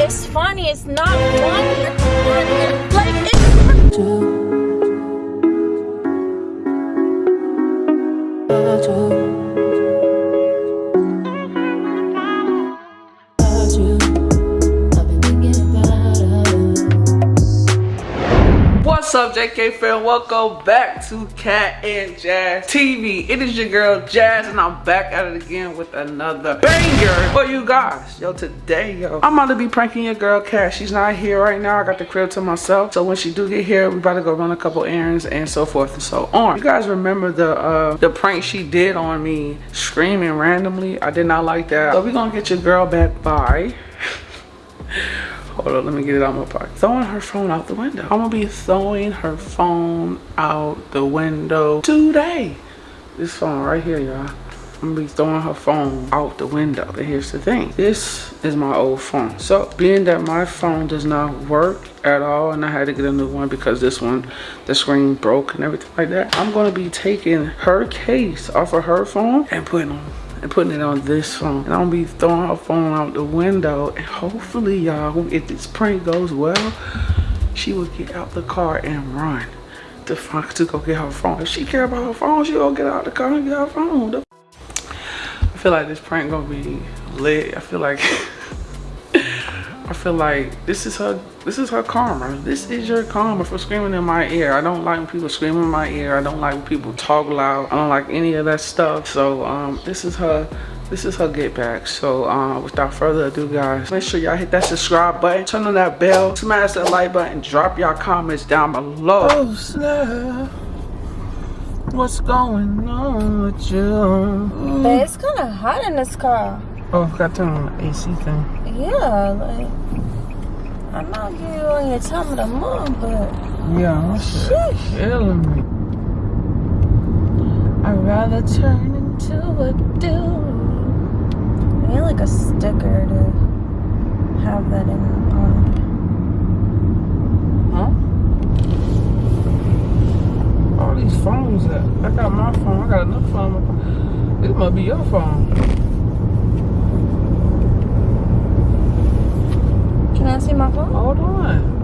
it's funny. It's not funny. Like it's. JK fam? Welcome back to Cat and Jazz TV. It is your girl Jazz, and I'm back at it again with another banger for you guys. Yo, today, yo, I'm about to be pranking your girl Cat. She's not here right now. I got the crib to myself. So when she do get here, we about to go run a couple errands and so forth and so on. You guys remember the uh, the prank she did on me screaming randomly? I did not like that. So we gonna get your girl back by. Hold on, let me get it out my pocket. Throwing her phone out the window. I'm gonna be throwing her phone out the window today. This phone right here, y'all. I'm gonna be throwing her phone out the window. But here's the thing. This is my old phone. So being that my phone does not work at all and I had to get a new one because this one, the screen broke and everything like that. I'm gonna be taking her case off of her phone and putting on and putting it on this phone. And I'm gonna be throwing her phone out the window. And hopefully, y'all, if this prank goes well, she will get out the car and run to, fuck to go get her phone. If she care about her phone, she will get out the car and get her phone. I feel like this prank gonna be lit. I feel like I feel like this is her this is her karma. This is your karma for screaming in my ear. I don't like when people scream in my ear. I don't like when people talk loud. I don't like any of that stuff. So um this is her this is her get back so uh, without further ado guys make sure y'all hit that subscribe button turn on that bell smash that like button drop y'all comments down below oh snap what's going on with you But it's kind of hot in this car. Oh i forgot to turn on the ac thing Yeah, like I know you on your time of the month, but yeah Sheesh. killing me I'd rather turn into a dude. I need like a sticker to have that in on. huh all these phones that i got my phone i got another phone this might be your phone Can I see my phone? hold on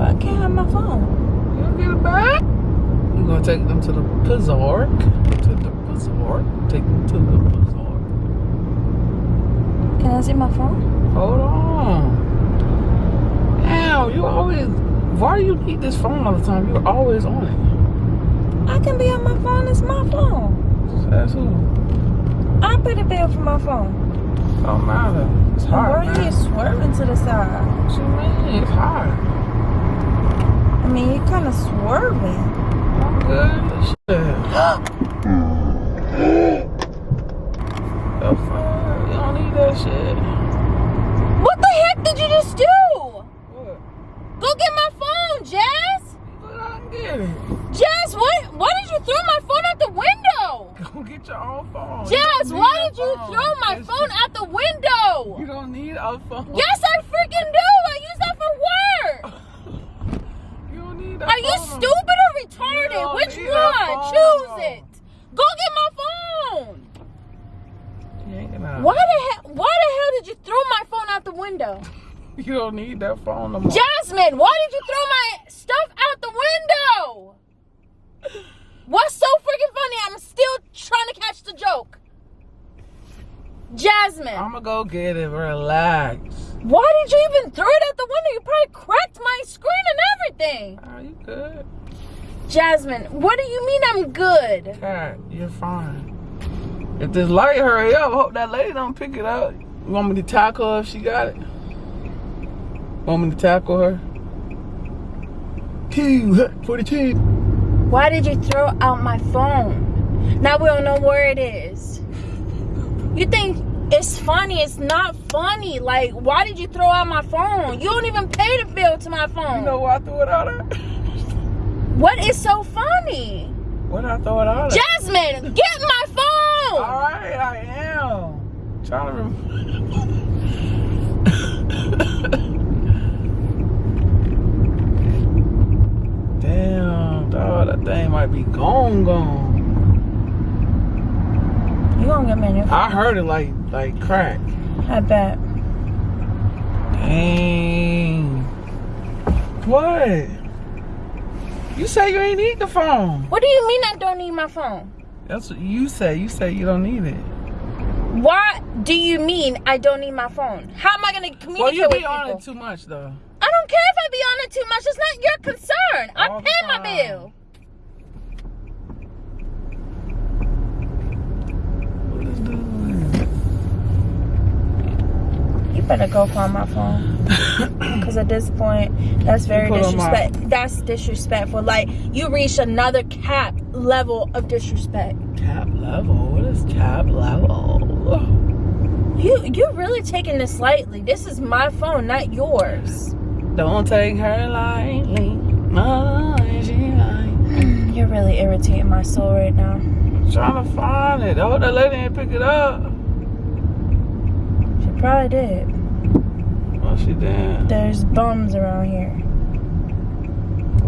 I can't have my phone. You get it back? We're gonna take them to the Pizark. To the Pizark. Take them to the Pizark. Can I see my phone? Hold on. Damn, you always. Why do you need this phone all the time? You're always on it. I can be on my phone. It's my phone. That's who. I pay the bill for my phone. Oh, Don't matter. It's hot. Why are you swerving to the side? What you mean? It's hot. I mean, you're kind of swerving. I'm good. Shit. Hmm. The fuck? You don't need that shit. What the heck did you just do? What? Go get my phone, Jazz. Go out and get it. Jazz, what? Why did you throw my phone out the window? Go get your own phone. You Jazz, don't why need did a you phone. throw my It's phone just- out the window? You don't need a phone. Yes, I freaking do. I use that for work. You don't need a Are you phone. stupid or You retarded? don't Which need a one? phone. Choose it. Go get my phone. You ain't gonna- Why the hell? Why the hell did you throw my phone out the window? You don't need that phone no more. Jasmine, why did you throw my stuff out the window? What's so freaking funny? I'm still trying to catch the joke. Jasmine, I'm gonna go get it. Relax. why did you even throw it out the window? You probably cracked my screen and everything. Are you good? Jasmine, what do you mean I'm good? Cat, you're fine. If this light hurry up, hope that lady don't pick it up. You want me to tackle her if she got it? Want me to tackle her? Two, for the two. Why did you throw out my phone? Now we don't know where it is. You think it's funny? It's not funny. Like, why did you throw out my phone? You don't even pay the bill to my phone. You know why I threw it out at? What is so funny? What I throw it out at? Jasmine, get my phone! Alright, I am. Trying to remember. Damn, dog, that thing might be gone, gone. You gonna get me a new phone? I heard it like like crack. I bet. What? You say you ain't need the phone. What do you mean I don't need my phone? That's what you say. You say you don't need it. What do you mean I don't need my phone? How am I gonna communicate Well, you be on it too much though. I don't care if I be on it too much. It's not your concern. I All the pay my bill. What is doing? You better go find my phone. Because at this point, that's very put on my- disrespect. That's disrespectful. Like you reached another cap level of disrespect. Cap level. What is cap level? You you're really taking this lightly. This is my phone, not yours. Don't take her lightly. She. You're really irritating my soul right now. Trying to find it. Oh, that lady ain't pick it up. She probably did. She did. There's bums around here.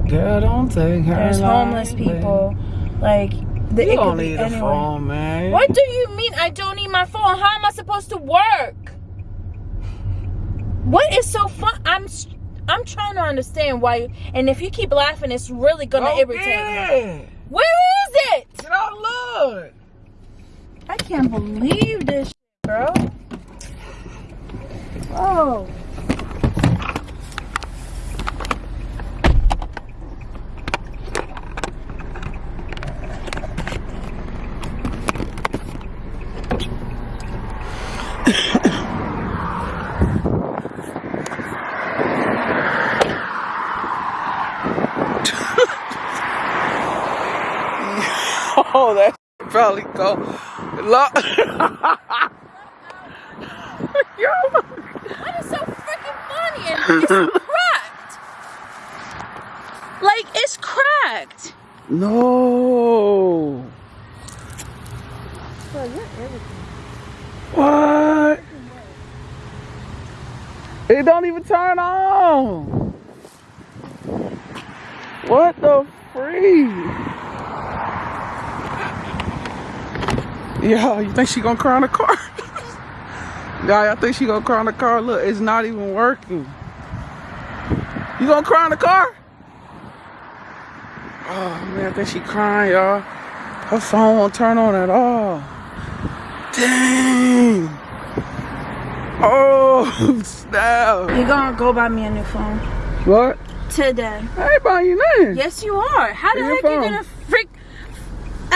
Girl, don't take her There's homeless lightly. people. Like the, You it don't need a anyone. phone, man. What do you mean I don't need my phone? How am I supposed to work? What is so fun? I'm s- I'm trying to understand why. And if you keep laughing, it's really gonna Go irritate me. Where is it? Get out, look. I can't believe this, shit, bro. Oh. Oh, that probably go. Yo. What is so freaking funny? It's cracked. Like it's cracked. No. What? It don't even turn on. What the freak? Yeah, you think she gonna cry in the car? yeah, I think she gonna cry in the car. Look, it's not even working. You gonna cry in the car? Oh man, I think she crying, y'all. Her phone won't turn on at all. Dang. Oh, snap. You're gonna go buy me a new phone What? today. I ain't buying you nothing. Yes, you are. How the Where's heck you gonna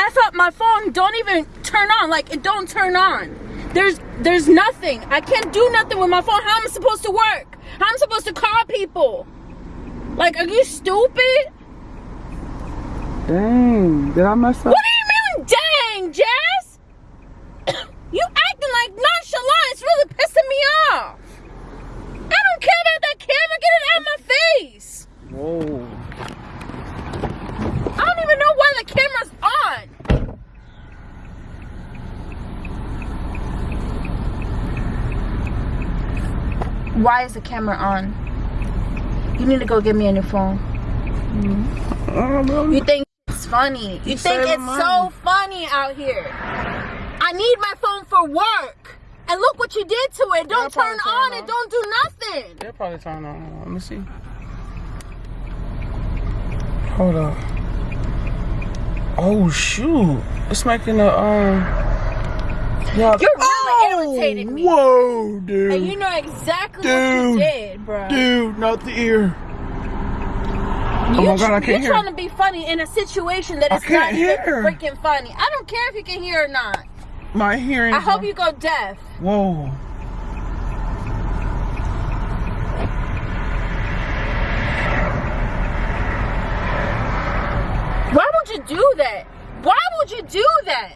f up my phone? Don't even turn on. Like it don't turn on. There's there's nothing. I can't do nothing with my phone. How am I supposed to work? How am I supposed to call people? Like, are you stupid? Dang, did I mess up? What do you mean, dang, Jazz? you acting like nonchalant. It's really pissing me off. I don't care about that camera. Get it out of my face. Whoa. I don't even know why the camera's on. Why is the camera on? You need to go get me a new phone. Know. You think it's funny. You, You think it's money. so funny out here. I need my phone for work. And look what you did to it. Don't turn on. It don't do nothing. They'll probably turn on. Let me see. Hold on. Oh shoot! It's making a um. You're really oh, irritating me. Whoa, dude. And you know exactly what you Dude. did, bro. Dude, not the ear. You, Oh my God, I can't hear. you're trying to be funny in a situation that is not freaking funny. I don't care if you can hear or not. My hearing. I hope you go deaf. Whoa. Why would you do that? Why would you do that?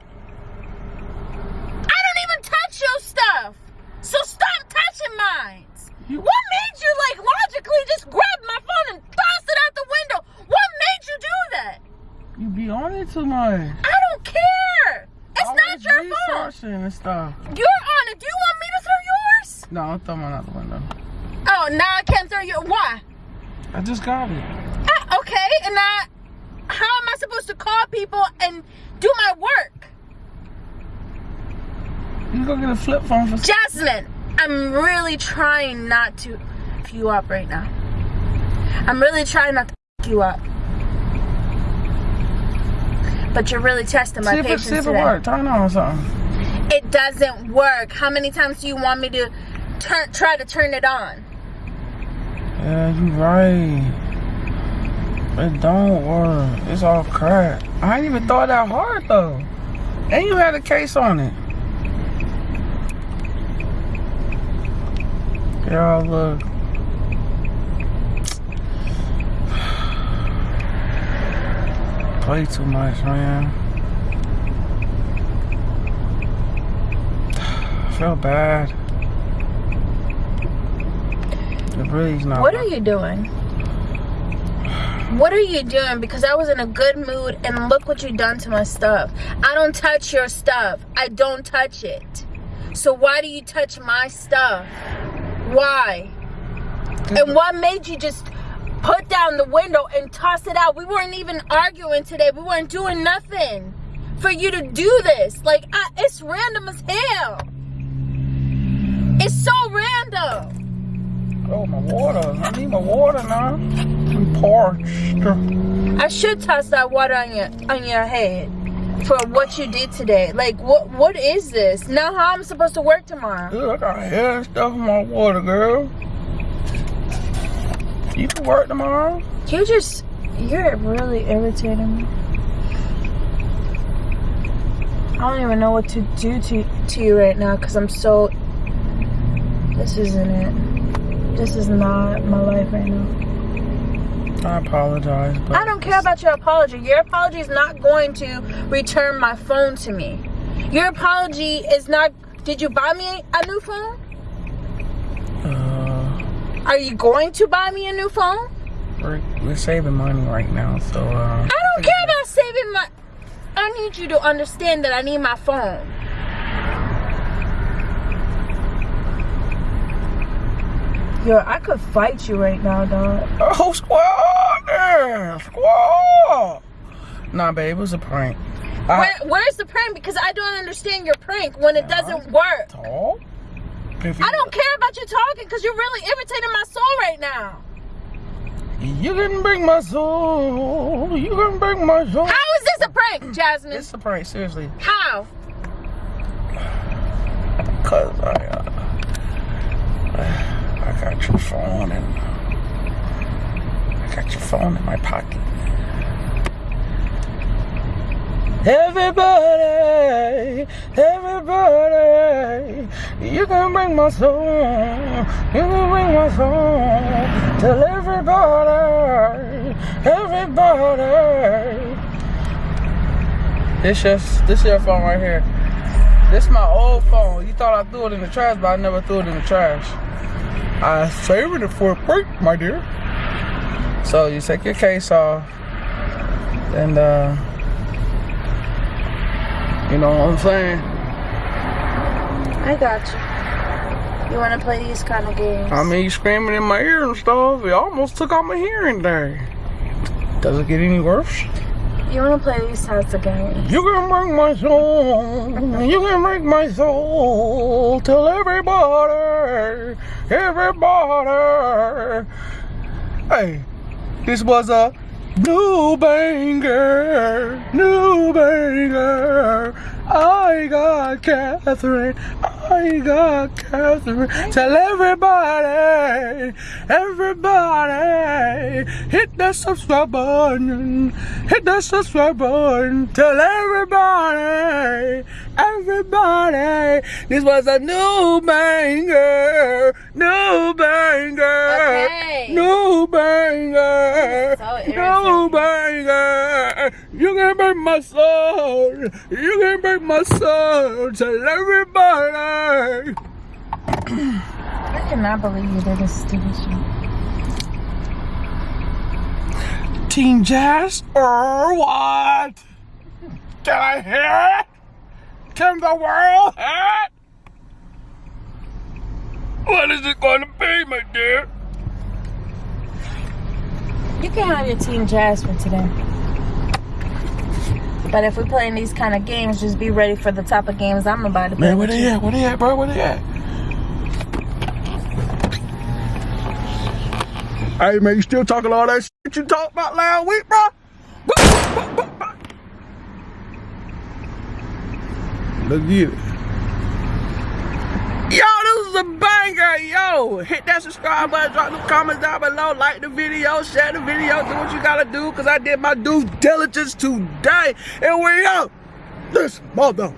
I don't even touch your stuff. So stop touching mine. You- What made you like logically just grab my phone and toss it out the window? What made you do that? You be on it too much. I don't care. It's I not your phone. researching and stuff. You're on it. Do you want me to throw yours? No, I'm throwing mine out the window. Oh, now I can't throw your. Why? I just got it. Uh, okay, and I. How am I supposed to call people and do my work? You go get a flip phone for. Jasmine, I'm really trying not to f you up right now. I'm really trying not to f you up. But you're really testing my See if it, patience see if it today. work. Turn on something. It doesn't work. How many times do you want me to turn try to turn it on? Yeah, you're right. It don't work. It's all crap. I ain't even thought that hard though. And you had a case on it. Y'all look. Play too much, man. I feel bad. It really's not. What are you doing? What are you doing? Because I was in a good mood and look what you done to my stuff. I don't touch your stuff. I don't touch it. So why do you touch my stuff? Why? And mm-hmm. what made you just put down the window and toss it out? We weren't even arguing today. We weren't doing nothing for you to do this. Like, I, it's random as hell. It's so random. Oh, my water. I need my water now. I'm parched. I should toss that water on your on your head for what you did today. Like what what is this? Now how I'm supposed to work tomorrow? Dude, I got hair and stuff in my water, girl. You can work tomorrow. You just you're really irritating me. I don't even know what to do to to you right now because I'm so this isn't it. This is not my life right now. I apologize, but I don't care about your apology. Your apology is not going to return my phone to me. Your apology is not. Did you buy me a new phone? uh, Are you going to buy me a new phone? we're, we're saving money right now, so uh, I don't care about saving my. I need you to understand that I need my phone. Yo, I could fight you right now, dog. Oh, squad squad. Nah, babe, it was a prank. I Where, where's the prank? Because I don't understand your prank when it doesn't work. talk. I don't care about you talking because you're really irritating my soul right now. You can break my soul. You can break my soul. How is this a prank, Jasmine? It's a prank, seriously. How? Cause I, uh, I got your phone and got your phone in my pocket. Everybody, everybody, you can bring my soul, you can bring my soul. Tell everybody, everybody. This just, this your phone right here. This my old phone. You thought I threw it in the trash, but I never threw it in the trash. I saved it for a break, my dear. So you take your case off, and uh, you know what I'm saying. I got you. You want to play these kind of games? I mean, you screaming in my ear and stuff. It almost took out my hearing there. Does it get any worse? you want to play these types of games? You can break my soul. You can break my soul. Tell everybody, everybody. Hey, this was a new banger, new banger. I got Catherine. I got Catherine. Tell everybody, everybody, hit that subscribe button. Hit that subscribe button. Tell everybody, everybody, this was a new banger, new banger, Okay. new banger, So new banger. You can break my soul. You can break my soul. Tell everybody. I cannot believe you did this stupid shit. Team Jazz or what? Can I hear it? Can the world hear it? What is it going to be, my dear? You can have your team jazz for today. But if we're playing these kind of games, just be ready for the type of games I'm about to play. Man, where they at? Where they at, bro? Where they at? Hey man, you still talking all that shit you talked about last week, bro? Let's get it. Yo, this is a banger. Yo, hit that subscribe button, drop the comments down below, like the video, share the video, do what you gotta do, because I did my due diligence today. And we out. This mother